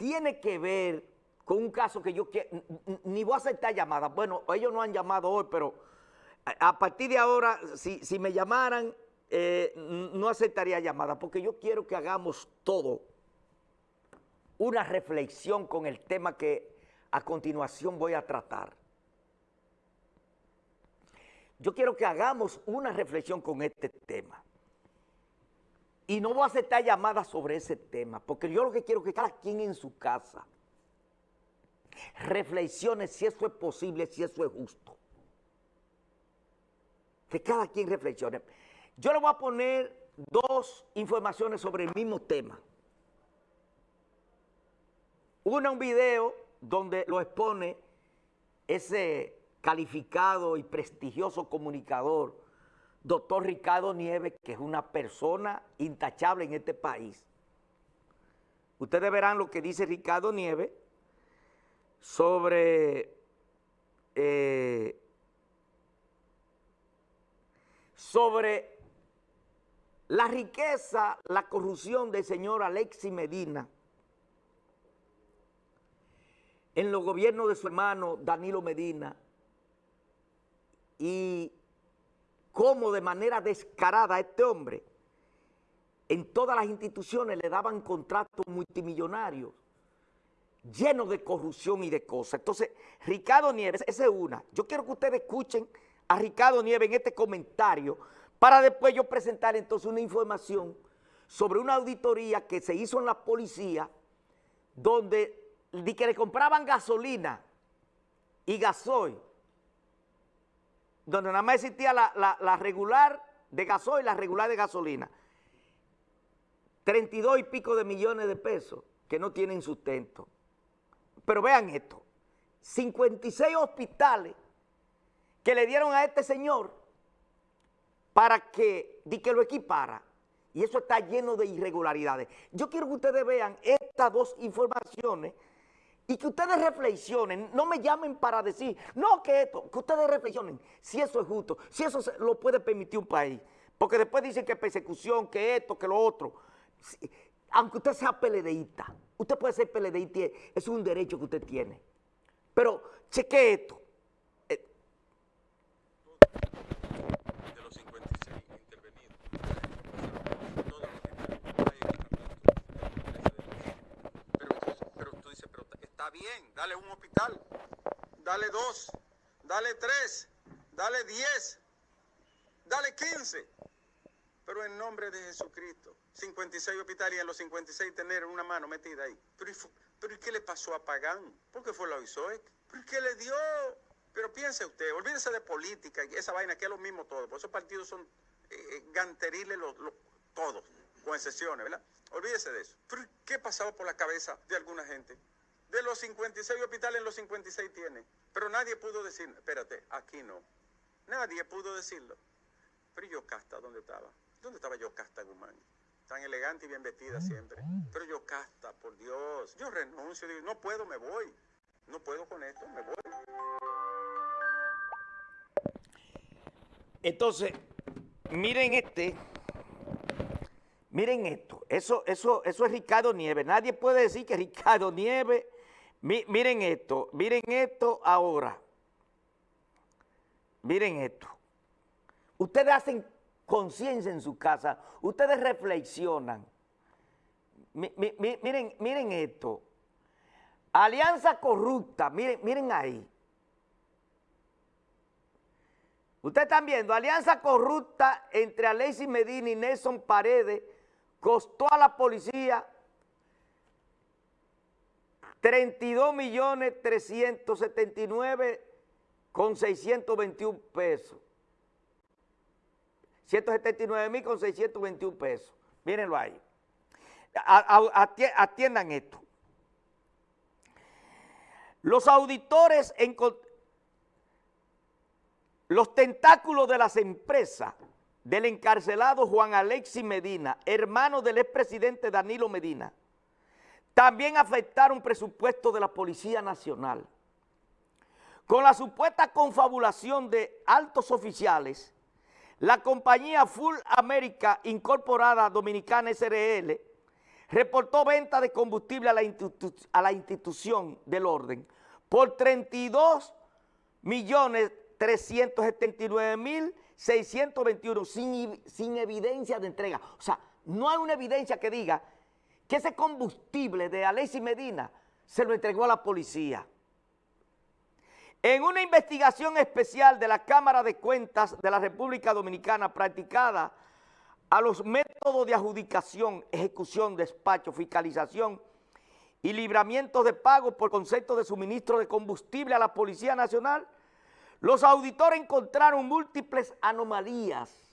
tiene que ver con un caso que yo ni voy a aceptar llamadas. Bueno, ellos no han llamado hoy, pero a partir de ahora, si, si me llamaran, eh, no aceptaría llamadas, porque yo quiero que hagamos todo una reflexión con el tema que a continuación voy a tratar. Yo quiero que hagamos una reflexión con este tema. Y no voy a aceptar llamadas sobre ese tema, porque yo lo que quiero es que cada quien en su casa reflexione si eso es posible, si eso es justo. Que cada quien reflexione. Yo le voy a poner dos informaciones sobre el mismo tema. Una, un video donde lo expone ese calificado y prestigioso comunicador, doctor Ricardo Nieves, que es una persona intachable en este país. Ustedes verán lo que dice Ricardo Nieves sobre, eh, sobre la riqueza, la corrupción del señor Alexis Medina, en los gobiernos de su hermano Danilo Medina y cómo de manera descarada este hombre en todas las instituciones le daban contratos multimillonarios llenos de corrupción y de cosas. Entonces, Ricardo Nieves, esa es una. Yo quiero que ustedes escuchen a Ricardo Nieves en este comentario para después yo presentar entonces una información sobre una auditoría que se hizo en la policía donde de que le compraban gasolina y gasoil, donde nada más existía la, regular de gasoil la regular de gasolina. 32 y pico de millones de pesos que no tienen sustento. Pero vean esto, 56 hospitales que le dieron a este señor para que, que lo equipara. Y eso está lleno de irregularidades. Yo quiero que ustedes vean estas dos informaciones y que ustedes reflexionen, no me llamen para decir, no que esto, que ustedes reflexionen si eso es justo, si eso lo puede permitir un país. Porque después dicen que persecución, que esto, que lo otro. Aunque usted sea peledeísta, usted puede ser peledeísta, es un derecho que usted tiene. Pero cheque esto, dale un hospital, dale dos, dale tres, dale diez, dale quince. Pero en nombre de Jesucristo, 56 hospitales y en los 56 tener una mano metida ahí. Pero, ¿y qué le pasó a Pagán? ¿Por qué fue la OISOE? ¿Pero qué le dio? Pero piense usted, olvídese de política y esa vaina que es lo mismo todo. Por esos partidos son eh, eh, ganteriles los, todos, con excepciones, ¿verdad? Olvídese de eso. ¿Pero qué pasaba por la cabeza de alguna gente? De los 56 hospitales, los 56 tiene. Pero nadie pudo decir, espérate, aquí no. Nadie pudo decirlo. Pero Yocasta, ¿dónde estaba? ¿Dónde estaba Yocasta Guzmán? Tan elegante y bien vestida siempre. Pero Yocasta, por Dios, yo renuncio, no puedo, me voy. No puedo con esto, me voy. Entonces, miren este, miren esto, eso, eso, eso es Ricardo Nieves. Nadie puede decir que Ricardo Nieves miren esto, miren esto ahora. Miren esto. Ustedes hacen conciencia en su casa, ustedes reflexionan. miren, miren esto. Alianza corrupta, miren, miren ahí. Ustedes están viendo, alianza corrupta entre Alexis Medina y Nelson Paredes costó a la policía 32 millones 379 con 621 pesos. 179 mil con 621 pesos. Mírenlo ahí. Atiendan esto. Los auditores, los tentáculos de las empresas del encarcelado Juan Alexis Medina, hermano del expresidente Danilo Medina, también afectaron presupuesto de la Policía Nacional. Con la supuesta confabulación de altos oficiales, la compañía Full America Incorporada Dominicana SRL reportó venta de combustible a la, a la institución del orden por 32 millones 379 mil 621 sin, sin evidencia de entrega. O sea, no hay una evidencia que diga que ese combustible de Alexis Medina se lo entregó a la policía. En una investigación especial de la Cámara de Cuentas de la República Dominicana practicada a los métodos de adjudicación, ejecución, despacho, fiscalización y libramiento de pago por concepto de suministro de combustible a la Policía Nacional, los auditores encontraron múltiples anomalías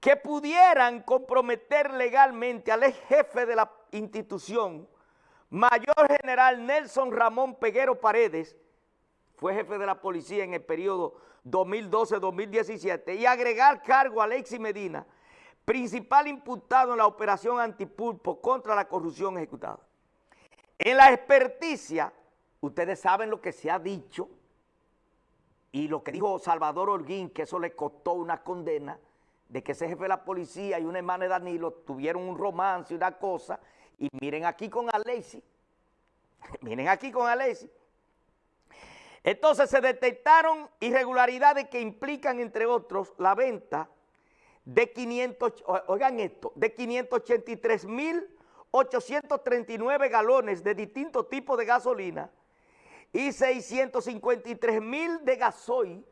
que pudieran comprometer legalmente al ex jefe de la institución, Mayor General Nelson Ramón Peguero Paredes, fue jefe de la policía en el periodo 2012-2017, y agregar cargo a Alexis Medina, principal imputado en la operación antipulpo contra la corrupción ejecutada. En la experticia, ustedes saben lo que se ha dicho, y lo que dijo Salvador Holguín, que eso le costó una condena, de que ese jefe de la policía y un hermano de Danilo tuvieron un romance y una cosa, y miren aquí con Alexis, miren aquí con Alexis, entonces se detectaron irregularidades que implican, entre otros, la venta de 500, oigan esto, de 583.839 galones de distintos tipos de gasolina y 653 mil de gasoil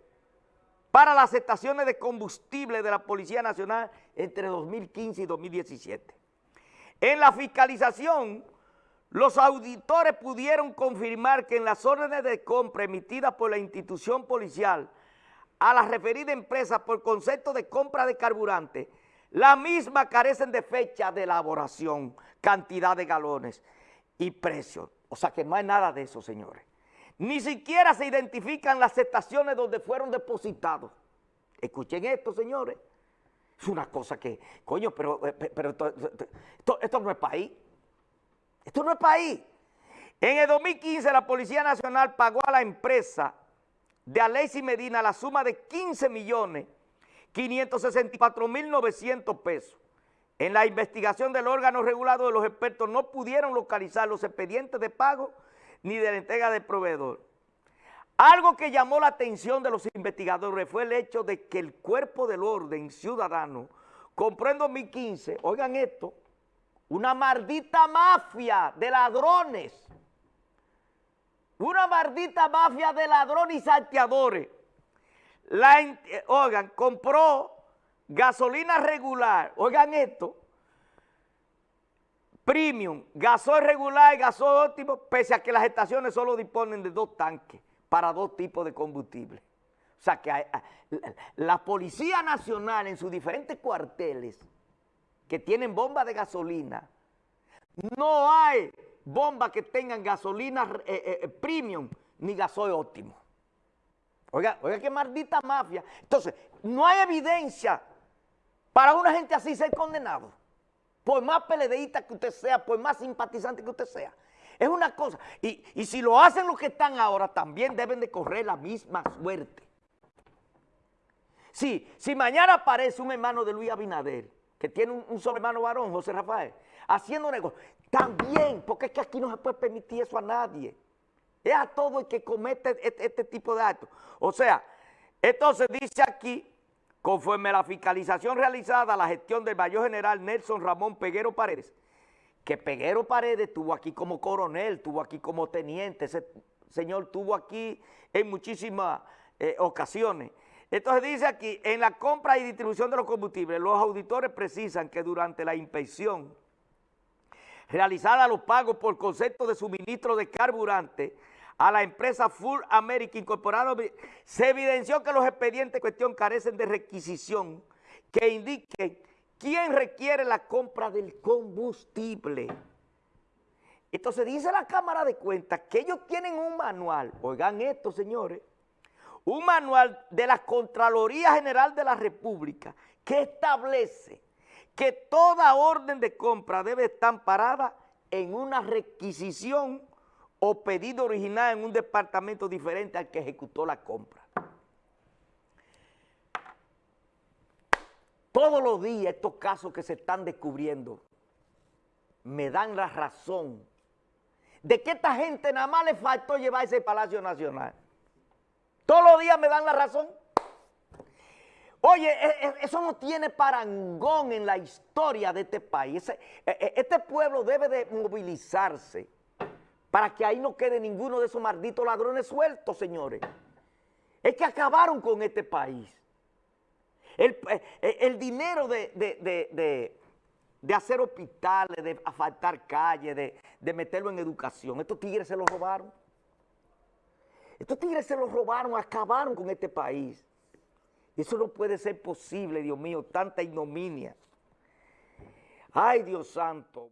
para las estaciones de combustible de la Policía Nacional entre 2015 y 2017. En la fiscalización, los auditores pudieron confirmar que en las órdenes de compra emitidas por la institución policial a la referida empresa por concepto de compra de carburante, la misma carecen de fecha de elaboración, cantidad de galones y precio. O sea que no hay nada de eso, señores. Ni siquiera se identifican las estaciones donde fueron depositados. Escuchen esto, señores. Es una cosa que, coño, pero, eh, pero esto, no es país. Esto no es país. En el 2015 la Policía Nacional pagó a la empresa de Alexis Medina la suma de 15 millones 564 mil 900 pesos. En la investigación del órgano regulado de los expertos no pudieron localizar los expedientes de pago ni de la entrega del proveedor. Algo que llamó la atención de los investigadores fue el hecho de que el cuerpo del orden ciudadano compró en 2015, oigan esto, una maldita mafia de ladrones, una maldita mafia de ladrones y salteadores. Eh, oigan, compró gasolina regular, oigan esto, premium, gasoil regular y gasoil óptimo, pese a que las estaciones solo disponen de dos tanques para dos tipos de combustible. O sea que la Policía Nacional en sus diferentes cuarteles que tienen bombas de gasolina, no hay bombas que tengan gasolina eh, eh, eh, premium ni gasoil óptimo. Oiga, oiga qué maldita mafia. Entonces, no hay evidencia para una gente así ser condenado por más peledeísta que usted sea, por más simpatizante que usted sea. Es una cosa. Y, si lo hacen los que están ahora, también deben de correr la misma suerte. Sí, si mañana aparece un hermano de Luis Abinader, que tiene un, un hermano varón, José Rafael, haciendo negocio, también, porque es que aquí no se puede permitir eso a nadie. Es a todo el que comete este, este tipo de actos. O sea, entonces dice aquí Conforme a la fiscalización realizada a la gestión del mayor general Nelson Ramón Peguero Paredes, que Peguero Paredes estuvo aquí como coronel, estuvo aquí como teniente, ese señor estuvo aquí en muchísimas eh, ocasiones. Entonces dice aquí, en la compra y distribución de los combustibles, los auditores precisan que durante la inspección realizada los pagos por concepto de suministro de carburante, a la empresa Full America Incorporado, se evidenció que los expedientes en cuestión carecen de requisición que indique quién requiere la compra del combustible. Entonces dice la Cámara de Cuentas que ellos tienen un manual, oigan esto señores, un manual de la Contraloría General de la República que establece que toda orden de compra debe estar parada en una requisición o pedido original en un departamento diferente al que ejecutó la compra. Todos los días estos casos que se están descubriendo, me dan la razón de que esta gente nada más le faltó llevar ese Palacio Nacional. Todos los días me dan la razón. Oye, e, e, eso no tiene parangón en la historia de este país. E, este pueblo debe de movilizarse para que ahí no quede ninguno de esos malditos ladrones sueltos, señores. Es que acabaron con este país. El, dinero de, hacer hospitales, de asfaltar calles, de, de meterlo en educación, estos tigres se lo robaron. Estos tigres se lo robaron, acabaron con este país. Eso no puede ser posible, Dios mío, tanta ignominia. Ay, Dios santo.